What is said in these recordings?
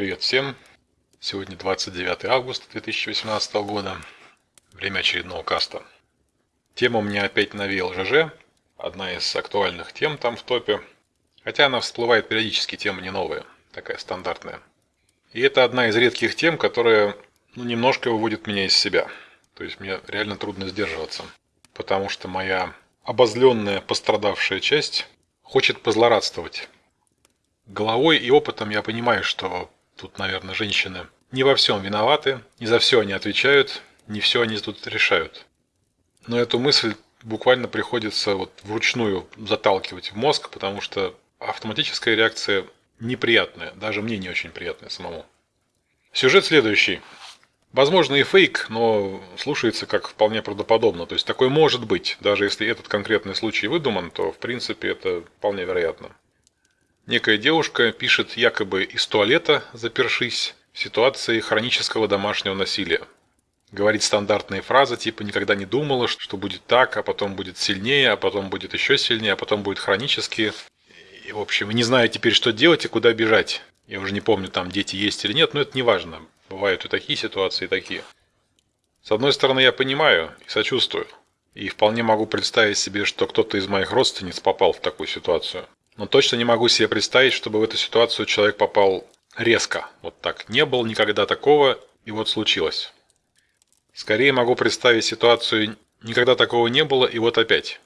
Привет всем! Сегодня 29 августа 2018 года. Время очередного каста. Тема у меня опять навеял ЖЖ. Одна из актуальных тем там в топе. Хотя она всплывает периодически, тема не новая. Такая стандартная. И это одна из редких тем, которая ну, немножко выводит меня из себя. То есть мне реально трудно сдерживаться. Потому что моя обозленная пострадавшая часть хочет позлорадствовать. Головой и опытом я понимаю, что Тут, наверное, женщины не во всем виноваты, не за все они отвечают, не все они тут решают. Но эту мысль буквально приходится вот вручную заталкивать в мозг, потому что автоматическая реакция неприятная, даже мне не очень приятная самому. Сюжет следующий. Возможно и фейк, но слушается как вполне правдоподобно. То есть такое может быть. Даже если этот конкретный случай выдуман, то в принципе это вполне вероятно. Некая девушка пишет якобы из туалета, запершись, в ситуации хронического домашнего насилия. Говорит стандартные фразы типа «никогда не думала, что будет так, а потом будет сильнее, а потом будет еще сильнее, а потом будет хронически». И, в общем, не знаю теперь, что делать и куда бежать. Я уже не помню, там дети есть или нет, но это не важно. Бывают и такие ситуации, и такие. С одной стороны, я понимаю и сочувствую. И вполне могу представить себе, что кто-то из моих родственниц попал в такую ситуацию. Но точно не могу себе представить, чтобы в эту ситуацию человек попал резко. Вот так. Не было никогда такого, и вот случилось. Скорее могу представить ситуацию «никогда такого не было, и вот опять».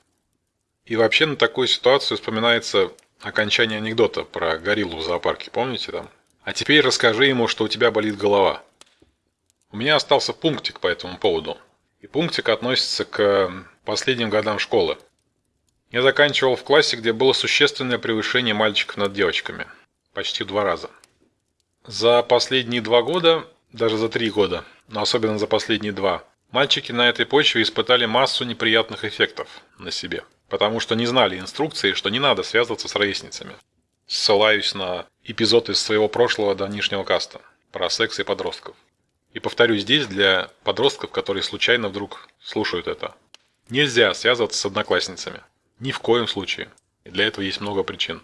И вообще на такую ситуацию вспоминается окончание анекдота про гориллу в зоопарке, помните там? А теперь расскажи ему, что у тебя болит голова. У меня остался пунктик по этому поводу. И пунктик относится к последним годам школы. Я заканчивал в классе, где было существенное превышение мальчиков над девочками. Почти в два раза. За последние два года, даже за три года, но особенно за последние два, мальчики на этой почве испытали массу неприятных эффектов на себе. Потому что не знали инструкции, что не надо связываться с ровесницами. Ссылаюсь на эпизод из своего прошлого до нынешнего каста про секс и подростков. И повторю здесь для подростков, которые случайно вдруг слушают это. Нельзя связываться с одноклассницами. Ни в коем случае. И для этого есть много причин.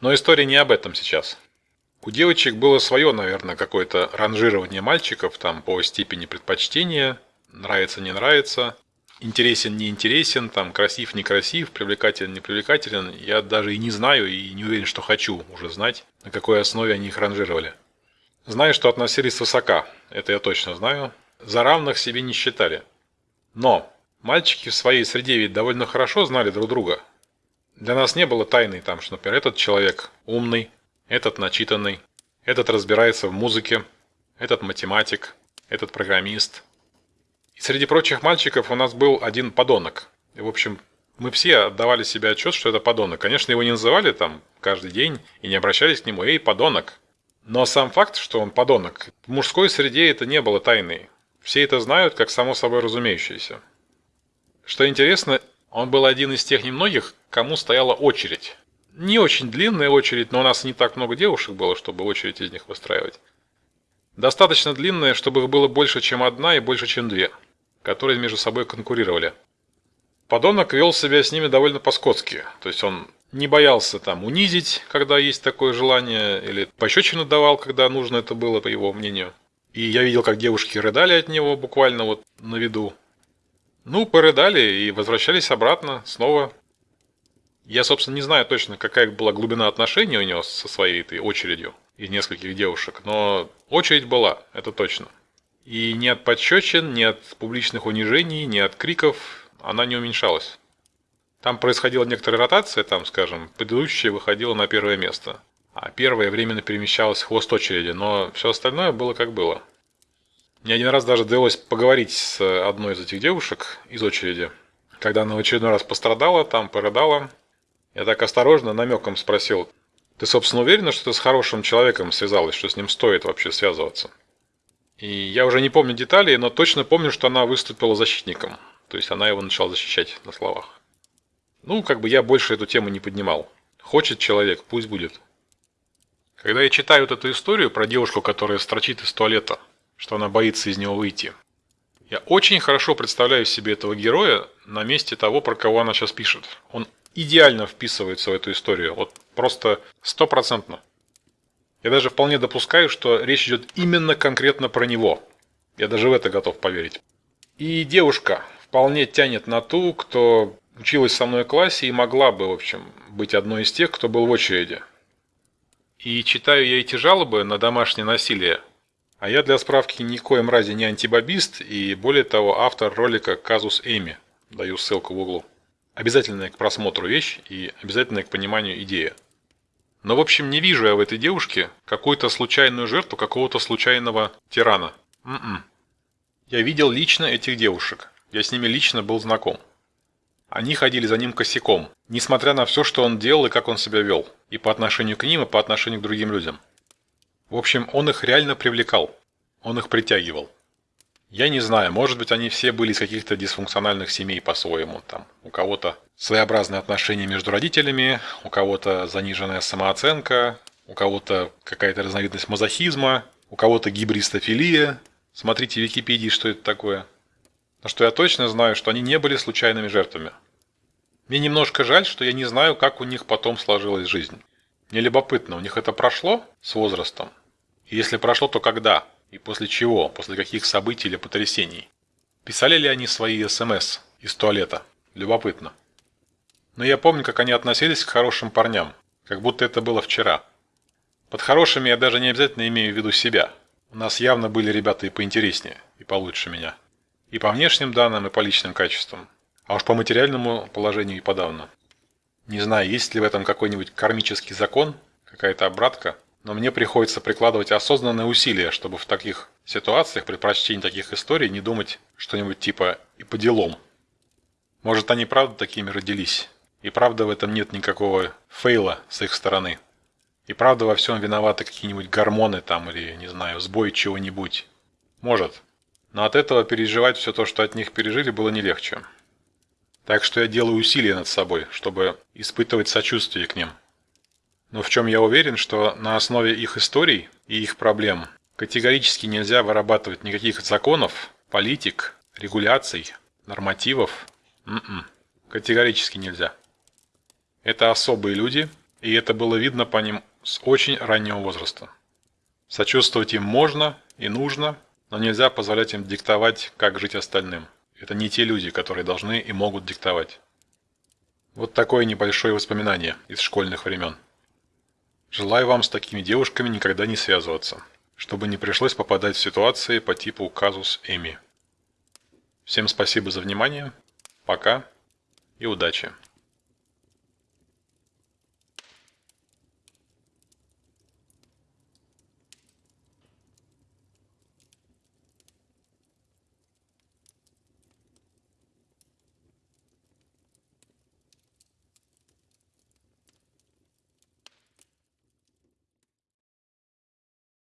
Но история не об этом сейчас. У девочек было свое, наверное, какое-то ранжирование мальчиков там по степени предпочтения, нравится, не нравится, интересен, не интересен, там красив, не красив, привлекателен, не привлекателен. Я даже и не знаю, и не уверен, что хочу уже знать, на какой основе они их ранжировали. Знаю, что относились высока, это я точно знаю. За равных себе не считали. Но Мальчики в своей среде ведь довольно хорошо знали друг друга. Для нас не было тайны там, что, например, этот человек умный, этот начитанный, этот разбирается в музыке, этот математик, этот программист. И среди прочих мальчиков у нас был один подонок. И, в общем, мы все отдавали себе отчет, что это подонок. Конечно, его не называли там каждый день и не обращались к нему «Эй, подонок!». Но сам факт, что он подонок, в мужской среде это не было тайной. Все это знают, как само собой разумеющееся. Что интересно, он был один из тех немногих, кому стояла очередь. Не очень длинная очередь, но у нас не так много девушек было, чтобы очередь из них выстраивать. Достаточно длинная, чтобы их было больше, чем одна и больше, чем две, которые между собой конкурировали. Подонок вел себя с ними довольно по-скотски, то есть он не боялся там унизить, когда есть такое желание, или пощечину давал, когда нужно это было, по его мнению. И я видел, как девушки рыдали от него буквально вот на виду. Ну, порыдали и возвращались обратно снова. Я, собственно, не знаю точно, какая была глубина отношений у него со своей этой очередью из нескольких девушек, но очередь была, это точно. И ни от подщечин, ни от публичных унижений, ни от криков она не уменьшалась. Там происходила некоторая ротация, там, скажем, предыдущая выходила на первое место, а первое временно перемещалась в хвост очереди, но все остальное было как было. Мне один раз даже довелось поговорить с одной из этих девушек из очереди. Когда она в очередной раз пострадала, там порыдала. Я так осторожно, намеком спросил, «Ты, собственно, уверена, что ты с хорошим человеком связалась, что с ним стоит вообще связываться?» И я уже не помню деталей, но точно помню, что она выступила защитником. То есть она его начала защищать на словах. Ну, как бы я больше эту тему не поднимал. Хочет человек, пусть будет. Когда я читаю вот эту историю про девушку, которая строчит из туалета, что она боится из него выйти. Я очень хорошо представляю себе этого героя на месте того, про кого она сейчас пишет. Он идеально вписывается в эту историю, вот просто стопроцентно. Я даже вполне допускаю, что речь идет именно конкретно про него. Я даже в это готов поверить. И девушка вполне тянет на ту, кто училась со мной в классе и могла бы, в общем, быть одной из тех, кто был в очереди. И читаю я эти жалобы на домашнее насилие. А я для справки ни коем разе не антибабист и, более того, автор ролика «Казус Эми». Даю ссылку в углу. Обязательная к просмотру вещь и обязательная к пониманию идея. Но, в общем, не вижу я в этой девушке какую-то случайную жертву какого-то случайного тирана. М м-м. -м. Я видел лично этих девушек. Я с ними лично был знаком. Они ходили за ним косяком, несмотря на все, что он делал и как он себя вел, и по отношению к ним, и по отношению к другим людям. В общем, он их реально привлекал, он их притягивал. Я не знаю, может быть, они все были из каких-то дисфункциональных семей по-своему. Там у кого-то своеобразные отношения между родителями, у кого-то заниженная самооценка, у кого-то какая-то разновидность мазохизма, у кого-то гибристофилия. Смотрите в Википедии, что это такое. Но что я точно знаю, что они не были случайными жертвами. Мне немножко жаль, что я не знаю, как у них потом сложилась жизнь. Мне любопытно, у них это прошло с возрастом? И если прошло, то когда? И после чего? После каких событий или потрясений? Писали ли они свои СМС из туалета? Любопытно. Но я помню, как они относились к хорошим парням, как будто это было вчера. Под хорошими я даже не обязательно имею в виду себя. У нас явно были ребята и поинтереснее, и получше меня. И по внешним данным, и по личным качествам. А уж по материальному положению и подавно. Не знаю, есть ли в этом какой-нибудь кармический закон, какая-то обратка, но мне приходится прикладывать осознанные усилия, чтобы в таких ситуациях при прочтении таких историй не думать что-нибудь типа «и по делам». Может, они правда такими родились, и правда в этом нет никакого фейла с их стороны. И правда во всем виноваты какие-нибудь гормоны там или, не знаю, сбой чего-нибудь. Может. Но от этого переживать все то, что от них пережили, было не легче. Так что я делаю усилия над собой, чтобы испытывать сочувствие к ним. Но в чем я уверен, что на основе их историй и их проблем категорически нельзя вырабатывать никаких законов, политик, регуляций, нормативов. М м-м, -м, категорически нельзя. Это особые люди, и это было видно по ним с очень раннего возраста. Сочувствовать им можно и нужно – но нельзя позволять им диктовать, как жить остальным. Это не те люди, которые должны и могут диктовать. Вот такое небольшое воспоминание из школьных времен. Желаю вам с такими девушками никогда не связываться, чтобы не пришлось попадать в ситуации по типу казус Эми. Всем спасибо за внимание, пока и удачи.